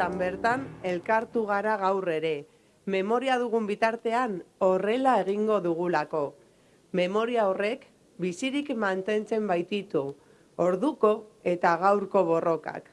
horretan bertan elkartu gara gaur ere. Memoria dugun bitartean horrela egingo dugulako. Memoria horrek bizirik mantentzen baititu, orduko eta gaurko borrokak.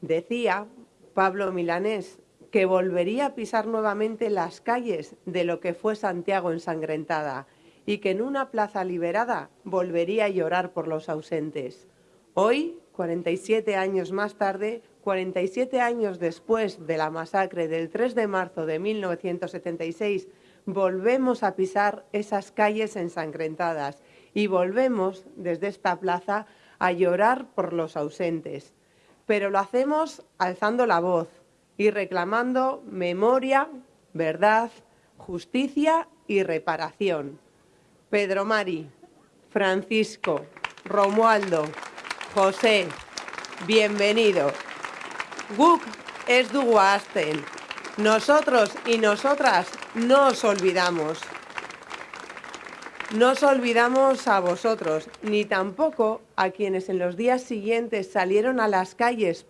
Decía Pablo Milanés que volvería a pisar nuevamente las calles de lo que fue Santiago ensangrentada y que en una plaza liberada volvería a llorar por los ausentes. Hoy, 47 años más tarde, 47 años después de la masacre del 3 de marzo de 1976, volvemos a pisar esas calles ensangrentadas y volvemos desde esta plaza a llorar por los ausentes. Pero lo hacemos alzando la voz y reclamando memoria, verdad, justicia y reparación. Pedro Mari, Francisco, Romualdo, José, bienvenido. Guk es dugu Nosotros y nosotras no os olvidamos. No os olvidamos a vosotros, ni tampoco a quienes en los días siguientes salieron a las calles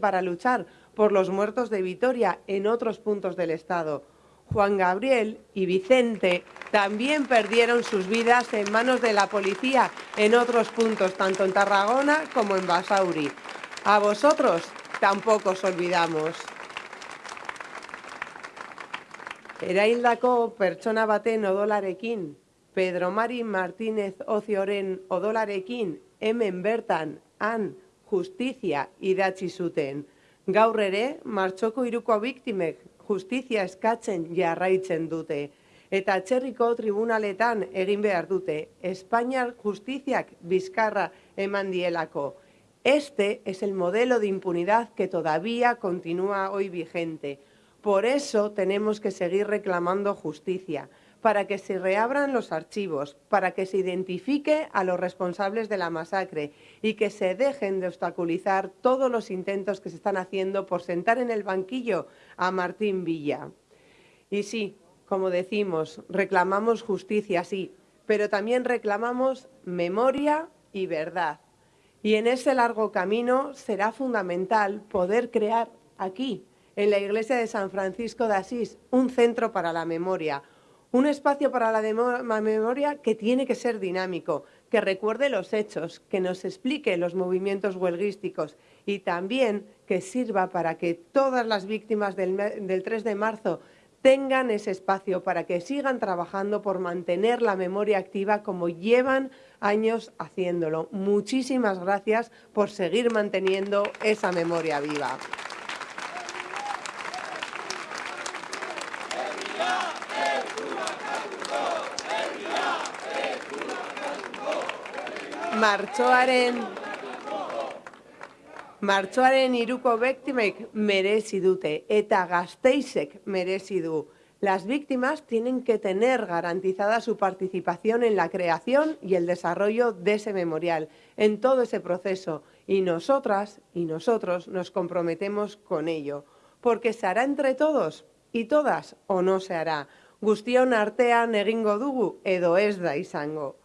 para luchar por los muertos de Vitoria en otros puntos del Estado Juan Gabriel y Vicente también perdieron sus vidas en manos de la policía en otros puntos, tanto en Tarragona como en Basauri. A vosotros tampoco os olvidamos. Eraildako pertsona baten odolarekin, Pedro Mari Martínez Ocioren odolarekin, hemen bertan, han, justizia idatzi zuten. Gaur ere, martxoko iruko biktimek justizia eskatzen jarraitzen dute. Eta txerriko tribunaletan egin behar dute. Espainiar justiziak bizkarra eman dielako. Este es el modelo de impunidad que todavía continúa hoy vigente. Por eso tenemos que seguir reclamando justicia para que se reabran los archivos, para que se identifique a los responsables de la masacre y que se dejen de obstaculizar todos los intentos que se están haciendo por sentar en el banquillo a Martín Villa. Y sí, como decimos, reclamamos justicia, sí, pero también reclamamos memoria y verdad. Y en ese largo camino será fundamental poder crear aquí, en la iglesia de San Francisco de Asís, un centro para la memoria, un espacio para la memoria que tiene que ser dinámico, que recuerde los hechos, que nos explique los movimientos huelguísticos y también que sirva para que todas las víctimas del, 3 de marzo tengan ese espacio para que sigan trabajando por mantener la memoria activa como llevan años haciéndolo. Muchísimas gracias por seguir manteniendo esa memoria viva. martxoaren martxoaren iruko bektimek merezi dute eta gazteizek merezi du. Las víctimas tienen que tener garantizada su participación en la creación y el desarrollo de ese memorial, en todo ese proceso. Y nosotras y nosotros nos comprometemos con ello, porque se hará entre todos y todas o no se hará. Guztion artean egingo dugu edo ez da izango.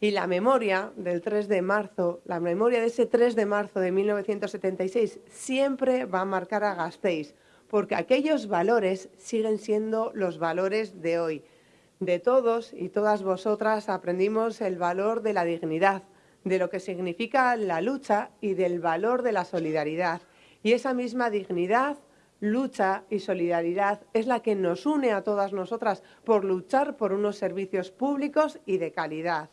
Y la memoria del 3 de marzo, la memoria de ese 3 de marzo de 1976 siempre va a marcar a Gasteiz, porque aquellos valores siguen siendo los valores de hoy. De todos y todas vosotras aprendimos el valor de la dignidad, de lo que significa la lucha y del valor de la solidaridad. Y esa misma dignidad, lucha y solidaridad es la que nos une a todas nosotras por luchar por unos servicios públicos y de calidad.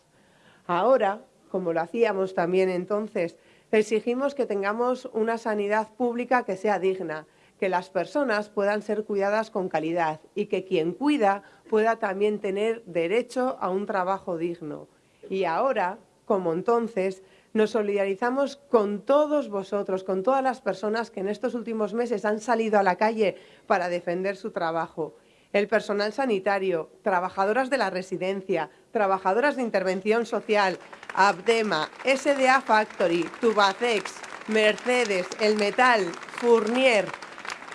Ahora, como lo hacíamos también entonces, exigimos que tengamos una sanidad pública que sea digna, que las personas puedan ser cuidadas con calidad y que quien cuida pueda también tener derecho a un trabajo digno. Y ahora, como entonces, nos solidarizamos con todos vosotros, con todas las personas que en estos últimos meses han salido a la calle para defender su trabajo el personal sanitario, trabajadoras de la residencia, trabajadoras de intervención social, Abdema, SDA Factory, Tubacex, Mercedes, El Metal, Fournier,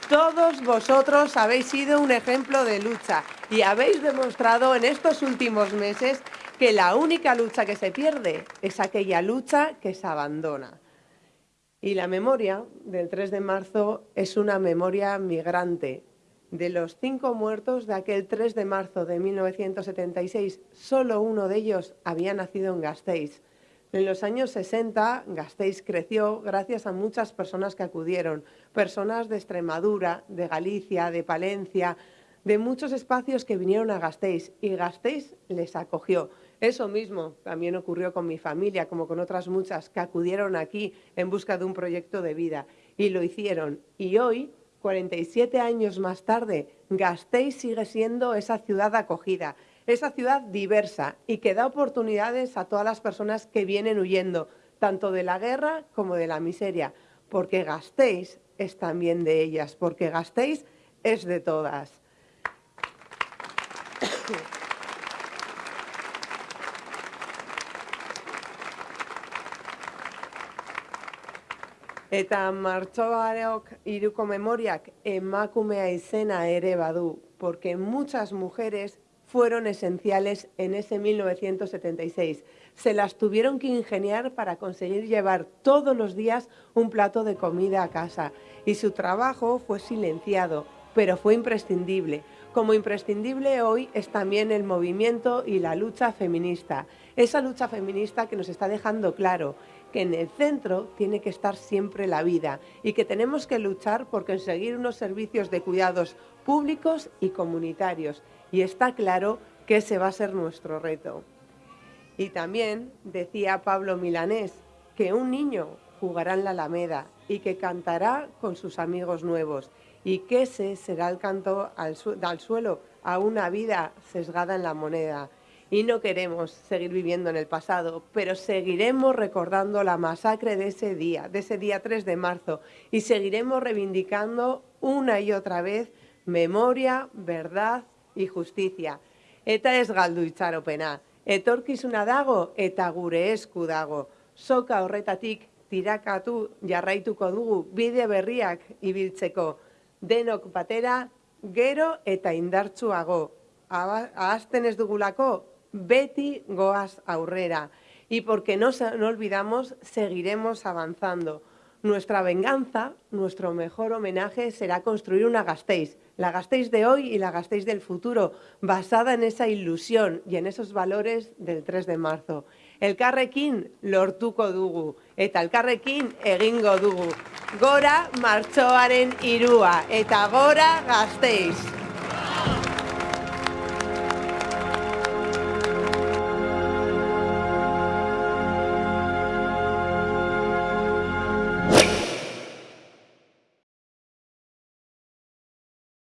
todos vosotros habéis sido un ejemplo de lucha y habéis demostrado en estos últimos meses que la única lucha que se pierde es aquella lucha que se abandona. Y la memoria del 3 de marzo es una memoria migrante. De los cinco muertos de aquel 3 de marzo de 1976, solo uno de ellos había nacido en Gasteiz. En los años 60, Gasteiz creció gracias a muchas personas que acudieron, personas de Extremadura, de Galicia, de Palencia, de muchos espacios que vinieron a Gasteiz y Gasteiz les acogió. Eso mismo también ocurrió con mi familia, como con otras muchas que acudieron aquí en busca de un proyecto de vida y lo hicieron. Y hoy, 47 años más tarde, Gasteiz sigue siendo esa ciudad acogida, esa ciudad diversa y que da oportunidades a todas las personas que vienen huyendo, tanto de la guerra como de la miseria, porque Gasteiz es también de ellas, porque Gasteiz es de todas. Eta martxoarok iruko memoriak emakumea izena ere badu, porque muchas mujeres fueron esenciales en ese 1976. Se las tuvieron que ingeniar para conseguir llevar todos los días un plato de comida a casa y su trabajo fue silenciado, pero fue imprescindible. Como imprescindible hoy es también el movimiento y la lucha feminista. Esa lucha feminista que nos está dejando claro que en el centro tiene que estar siempre la vida y que tenemos que luchar por conseguir unos servicios de cuidados públicos y comunitarios y está claro que ese va a ser nuestro reto. Y también decía Pablo Milanés que un niño jugará en la Alameda y que cantará con sus amigos nuevos y que ese será el canto al, al suelo a una vida sesgada en la moneda. Y no queremos seguir viviendo en el pasado, pero seguiremos recordando la masacre de ese día, de ese día 3 de marzo, y seguiremos reivindicando una y otra vez memoria, verdad y justicia. Eta ez galdu itxaropena. Etorkizuna dago eta gure esku dago. Soka horretatik tirakatu jarraituko dugu bide berriak ibiltzeko. Denok batera, gero eta indartsuago. Ahazten ez dugulako, beti goaz aurrera. Y porque no, no olvidamos, seguiremos avanzando. Nuestra venganza, nuestro mejor homenaje será construir una Gasteiz, la Gasteiz de hoy y la Gasteiz del futuro, basada en esa ilusión y en esos valores del 3 de marzo. El Carrequín lortuko dugu, eta el Carrequín egingo dugu. Gora martxoaren irua, eta gora Gasteiz.